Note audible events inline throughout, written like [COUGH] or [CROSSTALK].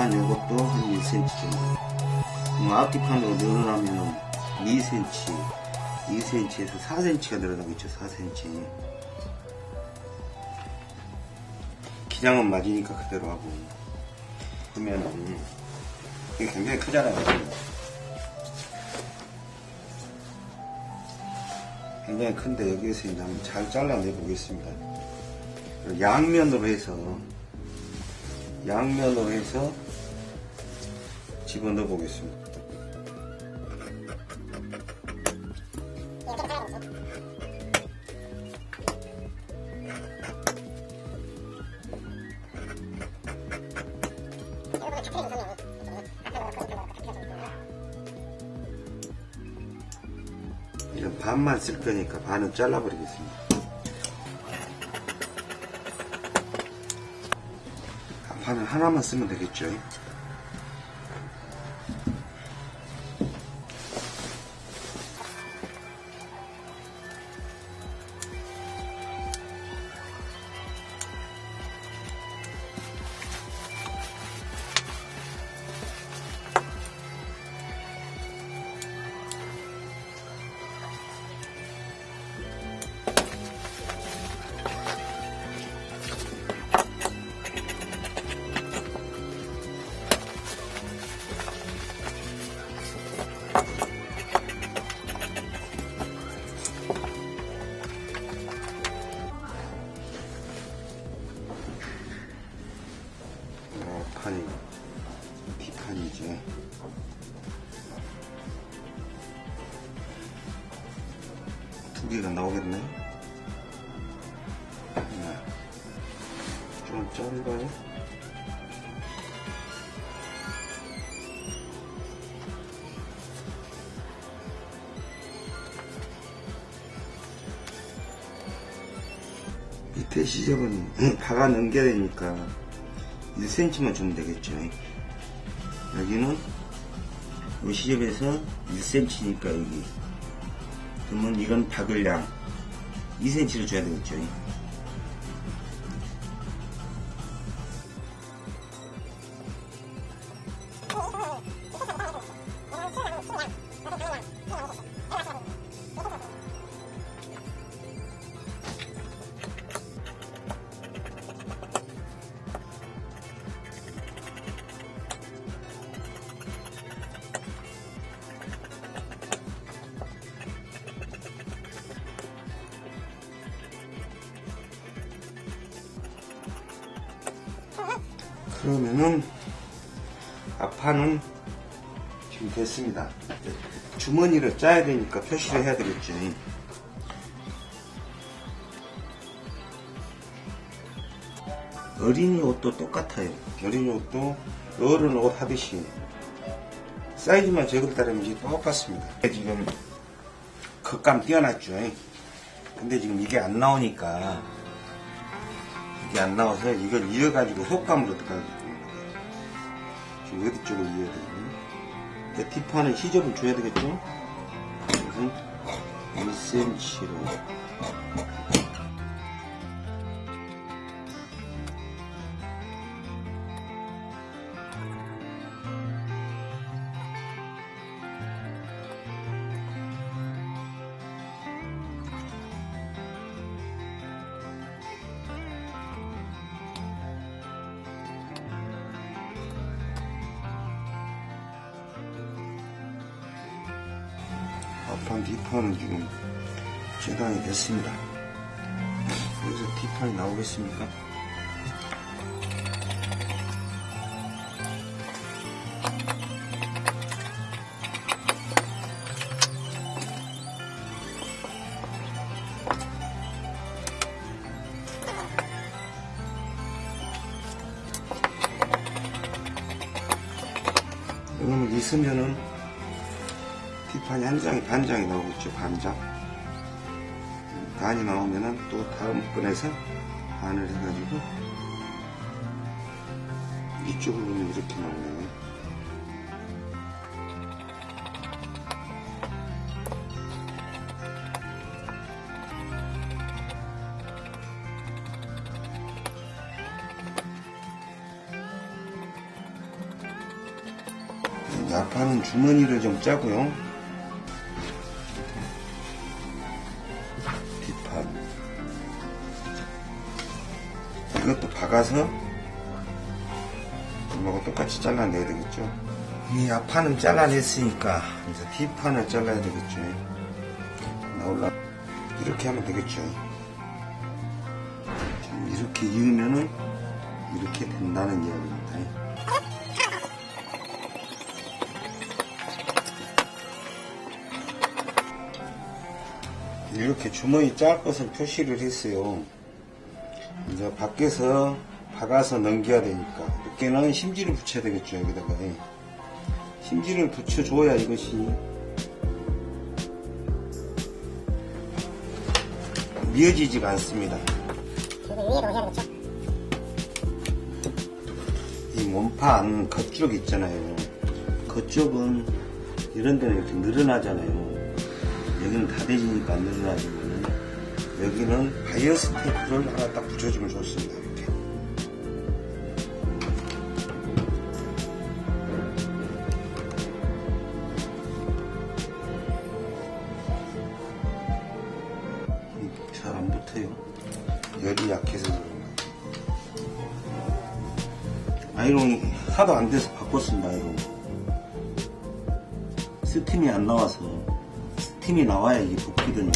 이 뒷판 이것도 한 1cm 정도. 앞뒤판으로 늘어나면 2cm, 2cm에서 4cm가 늘어나겠죠, 4cm. 기장은 맞으니까 그대로 하고 그러면은 이게 굉장히 크잖아요. 굉장히 큰데 여기에서 이제 한번 잘 잘라내 보겠습니다. 양면으로 해서 양면으로 해서 집어넣어 보겠습니다. 이런 반만 쓸 거니까 반은 잘라버리겠습니다. 반은 하나만 쓰면 되겠죠. 좀 짧아요. 밑에 시접은 [LAUGHS] 박아 넘겨야 되니까 1cm만 주면 되겠죠. 여기는 이 시접에서 1cm니까 여기. 그러면 이건 박을 양 2cm를 줘야 되겠죠. 그러면은 앞판은 지금 됐습니다. 주머니를 짜야 되니까 표시를 해야 되겠죠. 어린이 옷도 똑같아요. 어린이 옷도 어른 옷 하듯이 사이즈만 제거를 따르면 이제 똑같습니다. 지금 겉감 띄어놨죠. 근데 지금 이게 안 나오니까 이게 안 나와서 이걸 이어가지고 속감으로 들어가야 됩니다. 지금 어디 쪽을 이어야 되니? 뒷판은 시접을 줘야 되겠죠? 그래서 1cm로 앞판 뒷판은 지금 재단이 됐습니다. 여기서 뒷판이 나오겠습니까? 뒷판이 한 장이 반 장이 나오겠죠 반장 반이 나오면은 또 다음 번에서 반을 해가지고 이쪽을 보면 이렇게 나오네요. 약하는 주머니를 좀 짜고요. 박아서 이거하고 똑같이 잘라내야 되겠죠. 이 앞판은 잘라냈으니까 이제 뒷판을 잘라야 되겠죠. 나올라 이렇게 하면 되겠죠. 좀 이렇게 이으면은 이렇게 된다는 이야기입니다. 이렇게 주머니 짤 것을 표시를 했어요. 이제 밖에서 박아서 넘겨야 되니까 이렇게는 심지를 붙여야 되겠죠 여기다가 심지를 붙여줘야 이것이 미어지지가 않습니다. 이 몸판 겉쪽 있잖아요. 겉쪽은 이런 데는 이렇게 늘어나잖아요. 여기는 다 되지니까 안 늘어나지만 여기는 바이어스 테이프를 하나 딱 붙여주면 좋습니다. 하도 안 돼서 바꿨습니다. 아이롱. 스팀이 안 나와서 스팀이 나와야 이게 붙거든요.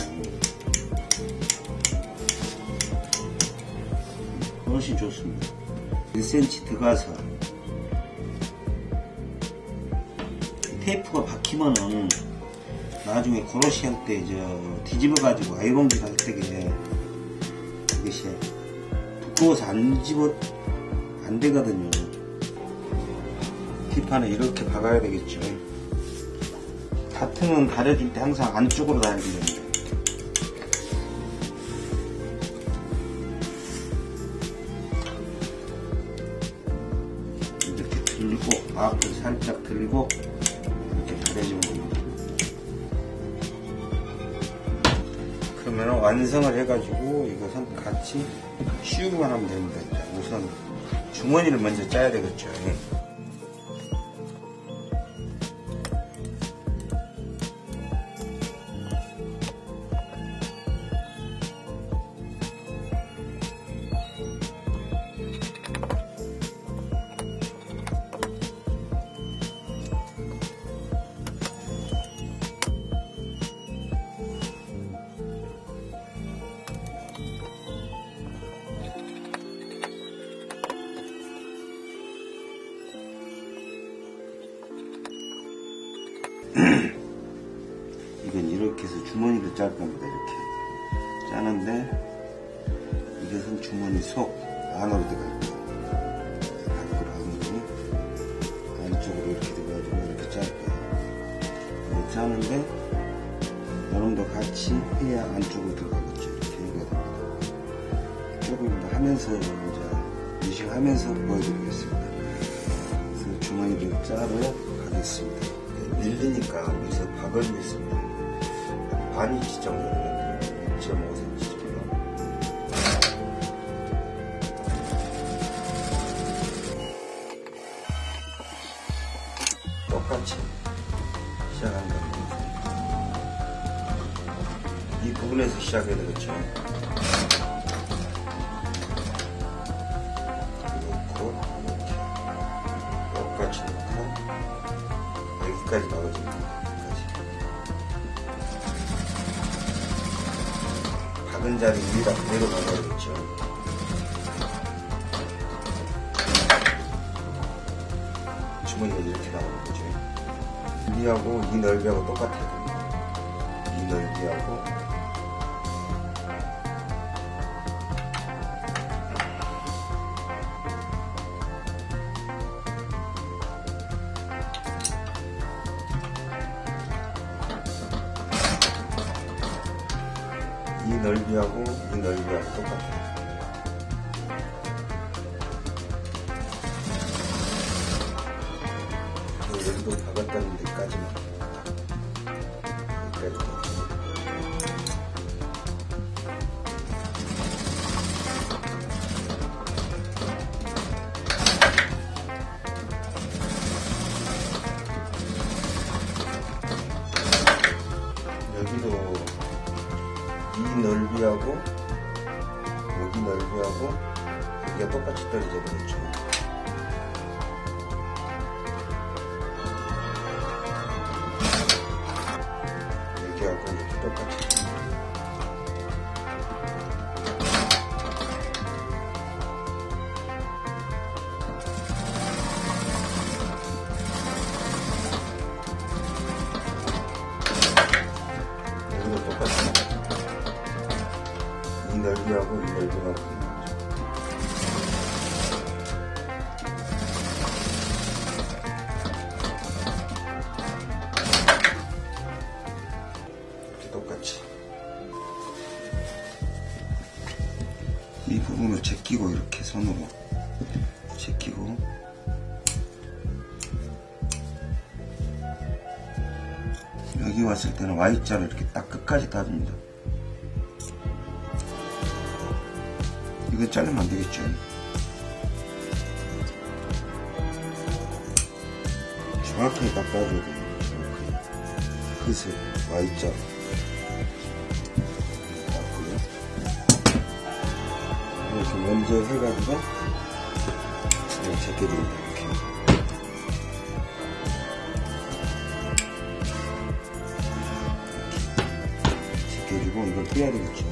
훨씬 좋습니다. 1cm 들어가서 테이프가 박히면은 나중에 고로시 할 때 저 뒤집어 가지고 아이롱질 할 때게 이것이 두꺼워서 안 집어 안 되거든요. 뒷판에 이렇게 박아야 되겠죠. 바트는 가려줄 때 항상 안쪽으로 달리야 됩니다. 이렇게 들고 앞을 살짝 들고 이렇게 가려주면 됩니다. 그러면 완성을 해가지고 이것은 같이 씌우기만 하면 됩니다. 우선 주머니를 먼저 짜야 되겠죠. 조금 더 하면서 이제 유식하면서 보여드리겠습니다. 그래서 주머니를 짜러 가겠습니다. 밀리니까 여기서 박을고 있습니다. 반 인치 정도 되는데 2.5cm 정도. 똑같이 시작하는 겁니다. 이 부분에서 시작해야 되겠죠. 하고 이 넓이하고 이 넓이하고 똑같아요. 여 때는 Y자로 이렇게 딱 끝까지 따줍니다 이거 자르면 안 되겠죠. 정확하게 깎아줘야 돼요. 정확하게. 그새 Y자. 깎고요. 이렇게 먼저 해가지고, 이렇게 제껴줍니다. 이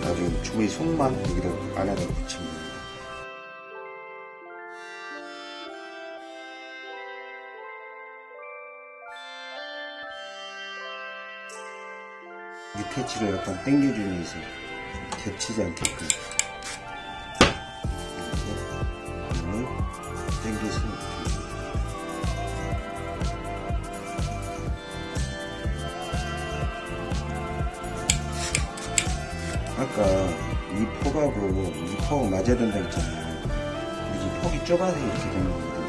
나중에 주머니 속만 여기다 안에다 붙이면 돼요. 밑에치를 약간 당겨주면서 겹치지 않게끔 이렇게 공을 당겨서 이 폭하고 이폭 맞아야 된다 했잖아요. 근데 이 폭이 좁아서 이렇게 되는 거거든요.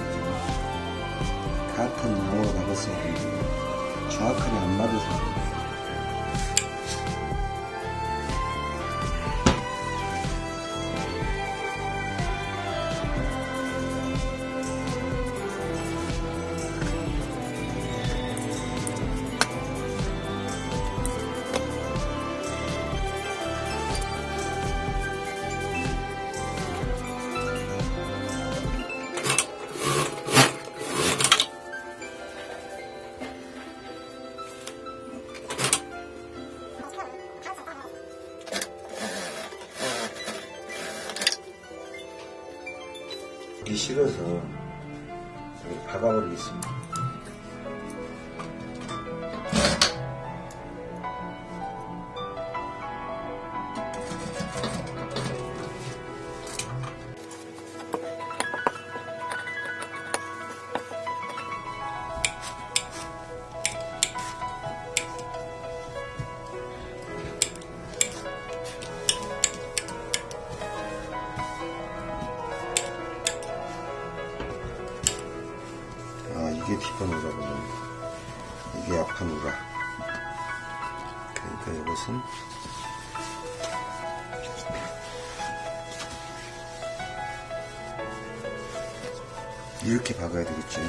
같은 양으로 박았어야 되는데 정확하게 안 맞아서 싫어서 박아버리겠습니다. 이게 뒷판 우라군요. 이게 앞판 우라. 그러니까 이것은 이렇게 박아야 되겠지.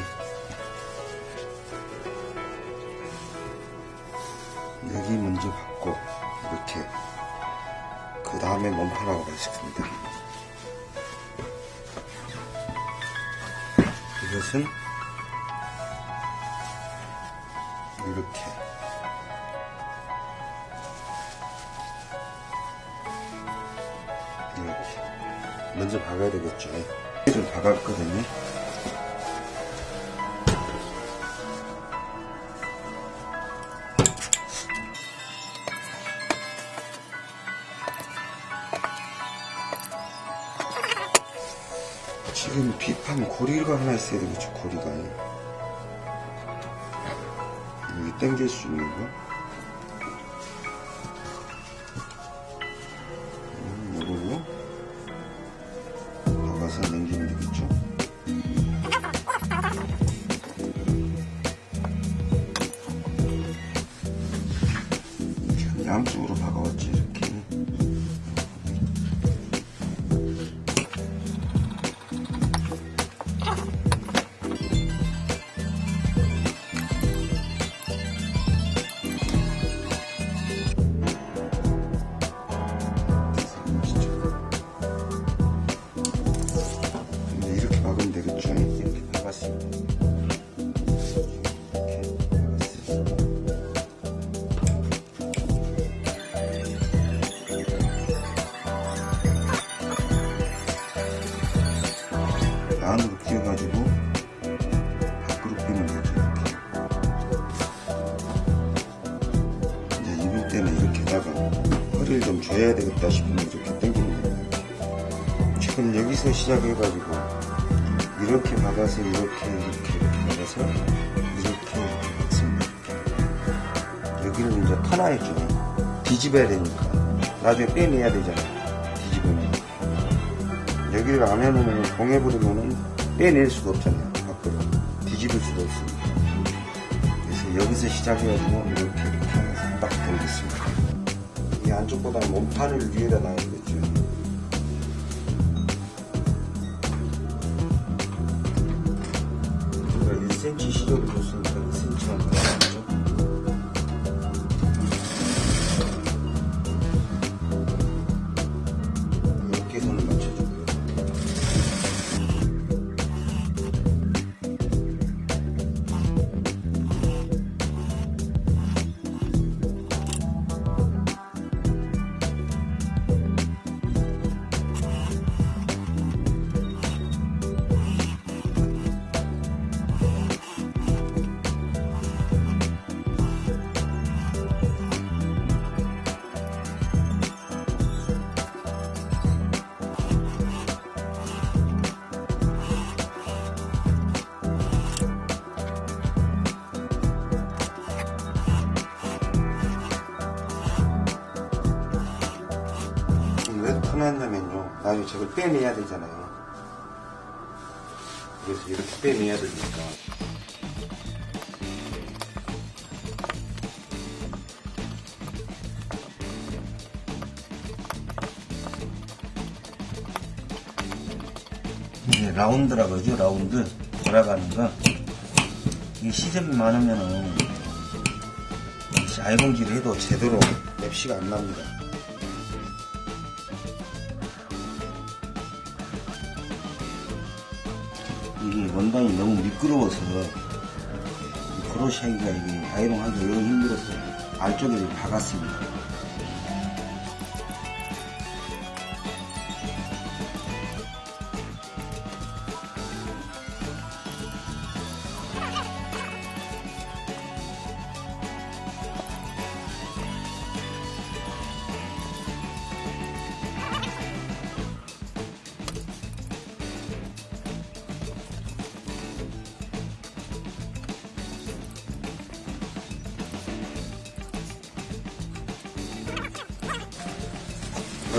여기 먼저 박고 이렇게 그 다음에 몸판하고 가겠습니다. 이것은 먼저 박아야 되겠죠. 를 박았거든요. 지금 비판 고리가 하나 있어야 되겠죠, 고리가. 여기 당길 수 있는 거. 안으로 끼워가지고 밖으로 빼면 되죠. 이렇게. 이제 입을 때는 이렇게다가 허리를 좀 줘야 되겠다 싶으면 이렇게 당기면 됩니다. 지금 여기서 시작해가지고 이렇게 박아서 이렇게 이렇게 이렇게 박아서 이렇게 박습니다. 여기는 이제 터나야죠. 뒤집어야 되니까 나중에 빼내야 되잖아요. 여기를 안 해놓으면 봉해버리면은 빼낼 수가 없잖아요. 밖으로 뒤집을 수도 없습니다. 그래서 여기서 시작해가지고 이렇게 이렇게 하면서 딱 돌겠습니다. 이 안쪽보다는 몸판을 위에다 놔야 되겠 빼내야 되잖아요. 그래서 이렇게 빼내야 되니까. 이제 라운드라 그러죠. 라운드. 돌아가는 거. 이게 시접이 많으면은 아이롱질을 해도 제대로 맵시가 안 납니다. 원단이 너무 미끄러워서 이 크로시하기가 이게 아이롱하기 너무 힘들어서 이렇게 박았습니다.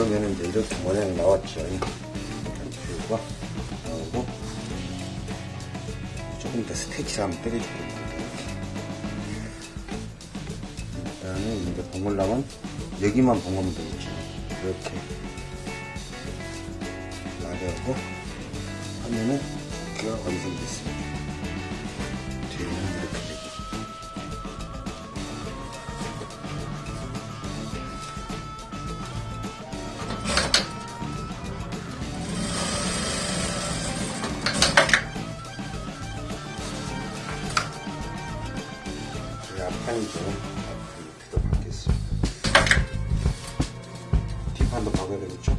그러면 이제 이렇게 모양이 나왔죠. 뷰가 나오고 조금 더 스테치를 한번 때려줄 겁니다. 이렇게. 일단은 이제 봉으려면 여기만 봉하면 되겠죠. 이렇게 나대하고 하면은 그가 완성됐습니다. 밑에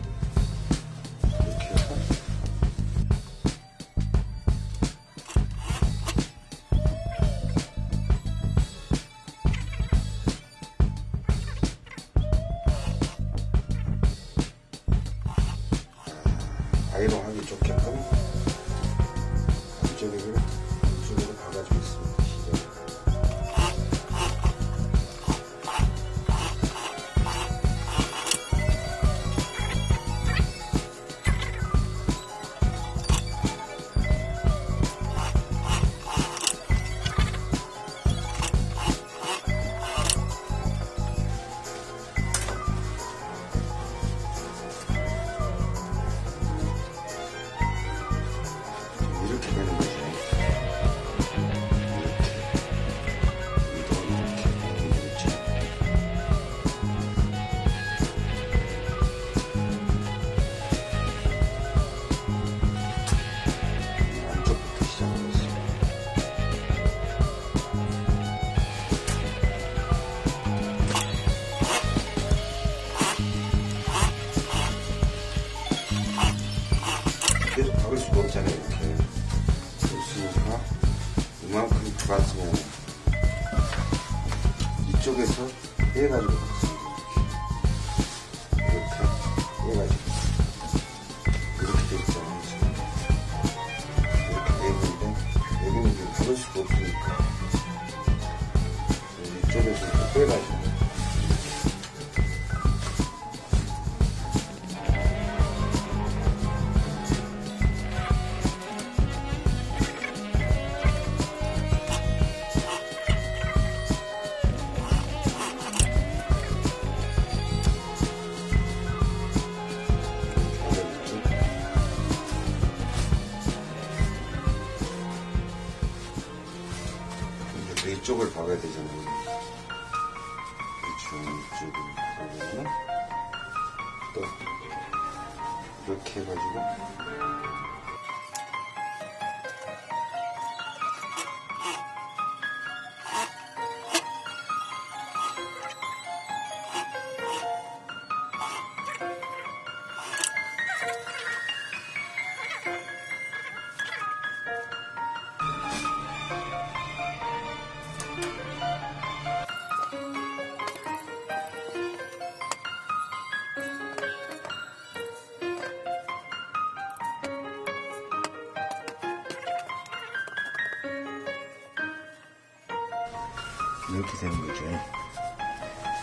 이렇게 되는 거죠.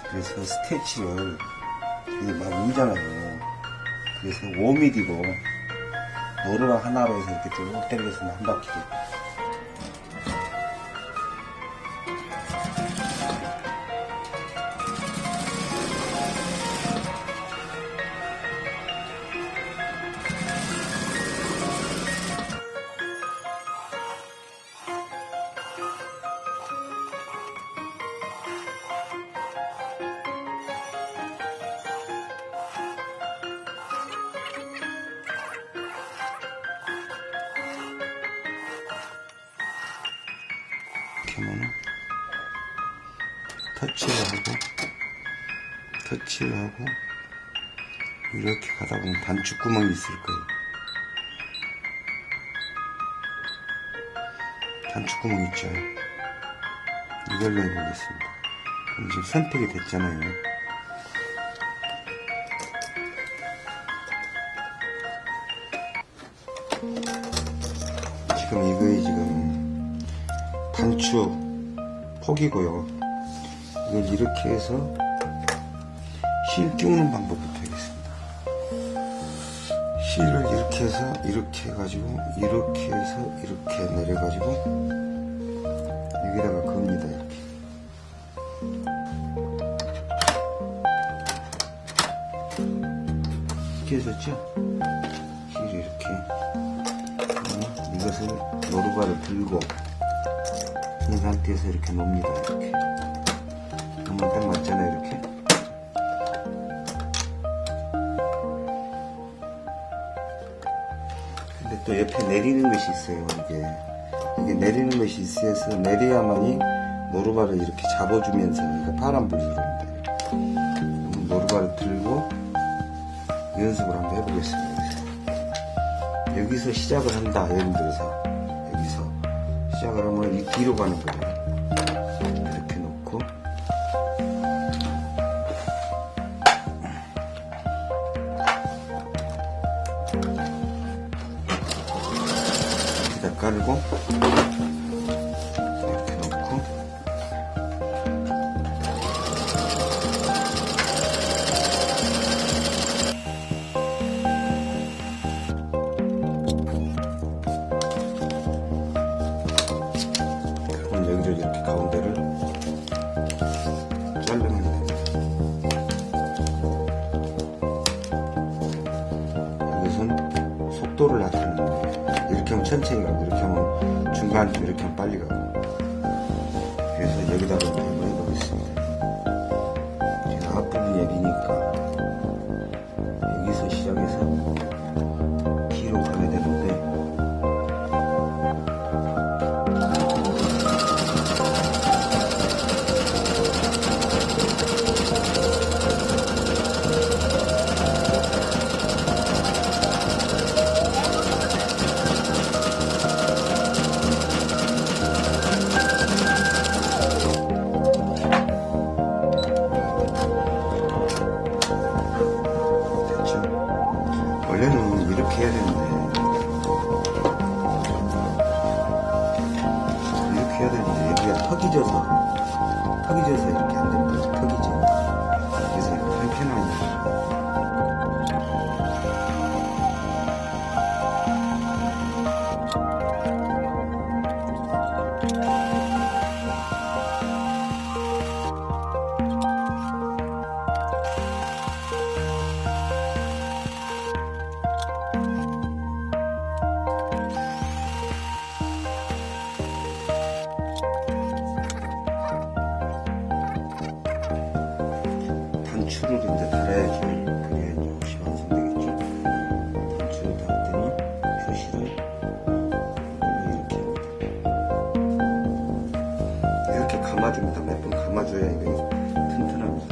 그래서 스테치를 이게 막 울잖아요. 그래서 5mm고 노루가 하나로 해서 이렇게 쭉 때리겠습니다. 한 바퀴. 이 터치를 하고 터치를 하고 이렇게 가다 보면 단축 구멍이 있을 거예요. 단축 구멍 있죠. 이걸로 해보겠습니다. 그럼 지금 선택이 됐잖아요. 지금 이거에 지금 단추 폭이고요. 이걸 이렇게 해서 실 끼우는 방법부터 하겠습니다. 실을 이렇게 해서 이렇게 해가지고 이렇게 해서 이렇게 내려가지고 여기다가 겁니다 이렇게. 이렇게 해줬죠? 실을 이렇게 이것을 노루발을 들고 이 상태에서 이렇게 놓습니다. 이렇게. 한번 딱 맞잖아요. 이렇게. 근데 또 옆에 내리는 것이 있어요. 이게. 이게 내리는 것이 있어서 내려야만이 노루발을 이렇게 잡아주면서 이거 파란불이. 그럼 노루발을 들고 연습을 한번 해보겠습니다. 여기서 시작을 한다. 예를 들어서. 여기서. 시작을 하면 이 뒤로 가는 거예요. 감아줍니다. 몇 번 감아줘야 이게 튼튼합니다.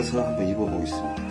그래서 한번 입어보겠습니다.